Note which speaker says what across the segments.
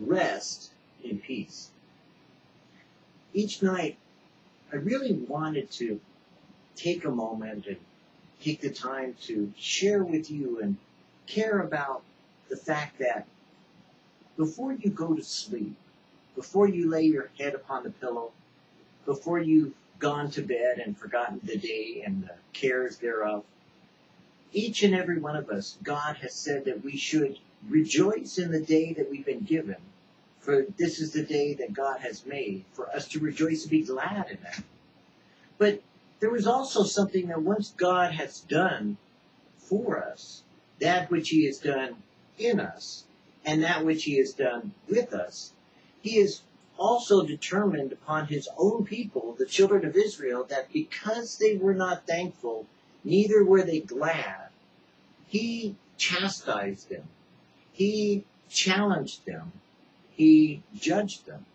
Speaker 1: rest in peace. Each night, I really wanted to take a moment and take the time to share with you and care about the fact that before you go to sleep, before you lay your head upon the pillow, before you've gone to bed and forgotten the day and the cares thereof, each and every one of us, God has said that we should rejoice in the day that we've been given. For this is the day that God has made, for us to rejoice and be glad in that. But there was also something that once God has done for us, that which He has done in us, and that which He has done with us, He is also determined upon His own people, the children of Israel, that because they were not thankful, neither were they glad, He chastised them. He challenged them. He judged them.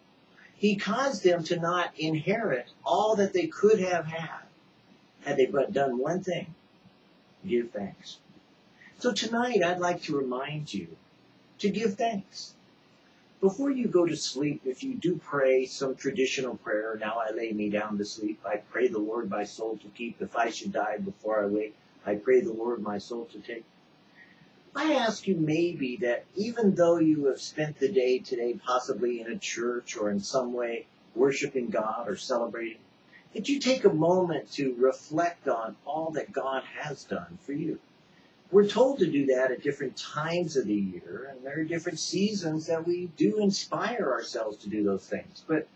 Speaker 1: He caused them to not inherit all that they could have had had they but done one thing give thanks. So tonight I'd like to remind you to give thanks. Before you go to sleep, if you do pray some traditional prayer, now I lay me down to sleep, I pray the Lord my soul to keep. If I should die before I wake, I pray the Lord my soul to take. I ask you maybe that even though you have spent the day today possibly in a church or in some way worshiping God or celebrating, that you take a moment to reflect on all that God has done for you. We're told to do that at different times of the year, and there are different seasons that we do inspire ourselves to do those things. But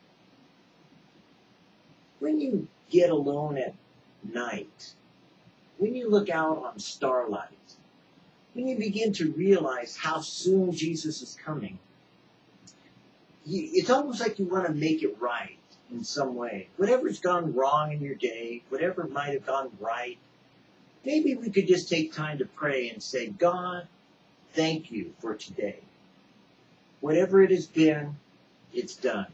Speaker 1: when you get alone at night, when you look out on starlight, when you begin to realize how soon Jesus is coming, it's almost like you want to make it right in some way. Whatever's gone wrong in your day, whatever might have gone right, maybe we could just take time to pray and say, God, thank you for today. Whatever it has been, it's done.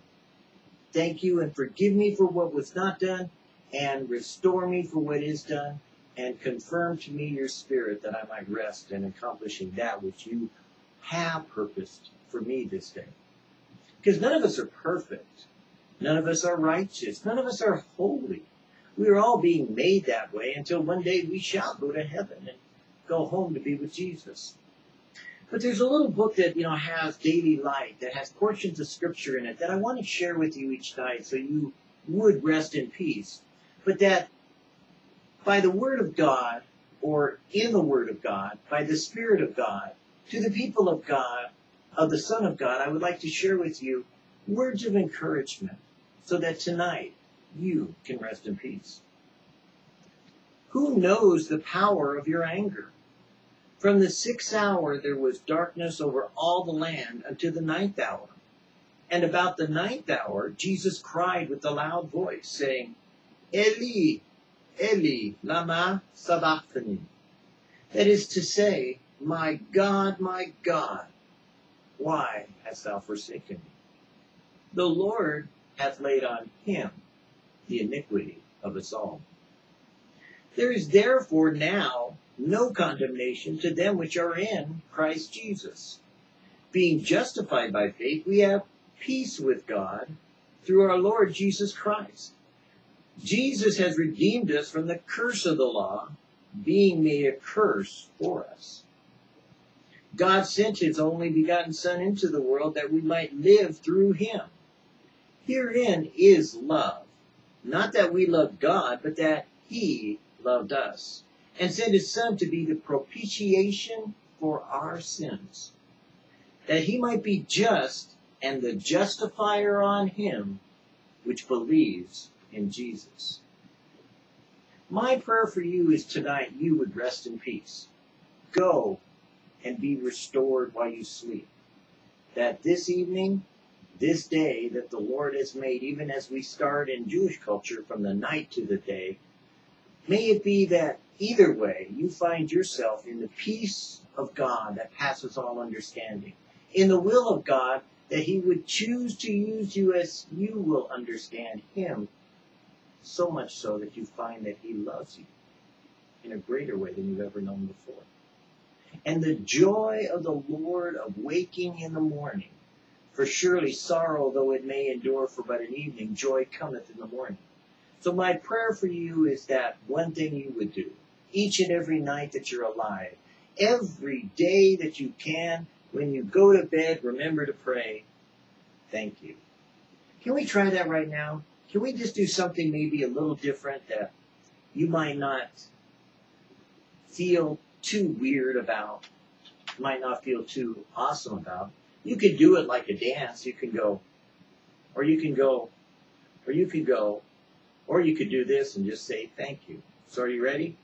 Speaker 1: Thank you and forgive me for what was not done and restore me for what is done and confirm to me your spirit that I might rest in accomplishing that which you have purposed for me this day. Because none of us are perfect. None of us are righteous. None of us are holy. We are all being made that way until one day we shall go to heaven and go home to be with Jesus. But there's a little book that, you know, has daily light, that has portions of scripture in it that I want to share with you each night so you would rest in peace. But that by the Word of God, or in the Word of God, by the Spirit of God, to the people of God, of the Son of God, I would like to share with you words of encouragement so that tonight you can rest in peace. Who knows the power of your anger? From the sixth hour there was darkness over all the land until the ninth hour. And about the ninth hour Jesus cried with a loud voice, saying, Eli, Eli, lama sabachthani. That is to say, My God, my God, why hast thou forsaken me? The Lord hath laid on him the iniquity of us all. There is therefore now no condemnation to them which are in Christ Jesus. Being justified by faith, we have peace with God through our Lord Jesus Christ Jesus has redeemed us from the curse of the law, being made a curse for us. God sent his only begotten Son into the world that we might live through him. Herein is love. Not that we loved God, but that he loved us and sent his Son to be the propitiation for our sins, that he might be just and the justifier on him which believes in Jesus. My prayer for you is tonight you would rest in peace. Go and be restored while you sleep. That this evening, this day that the Lord has made, even as we start in Jewish culture from the night to the day, may it be that either way you find yourself in the peace of God that passes all understanding, in the will of God that He would choose to use you as you will understand Him so much so that you find that He loves you in a greater way than you've ever known before. And the joy of the Lord of waking in the morning, For surely sorrow, though it may endure for but an evening, joy cometh in the morning. So my prayer for you is that one thing you would do each and every night that you're alive, every day that you can, when you go to bed, remember to pray, thank you. Can we try that right now? Can we just do something maybe a little different that you might not feel too weird about, might not feel too awesome about? You could do it like a dance. You can go, or you can go, or you could go, or you could do this and just say thank you. So are you ready?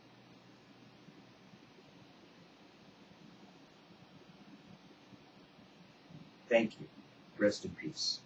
Speaker 1: Thank you. Rest in peace.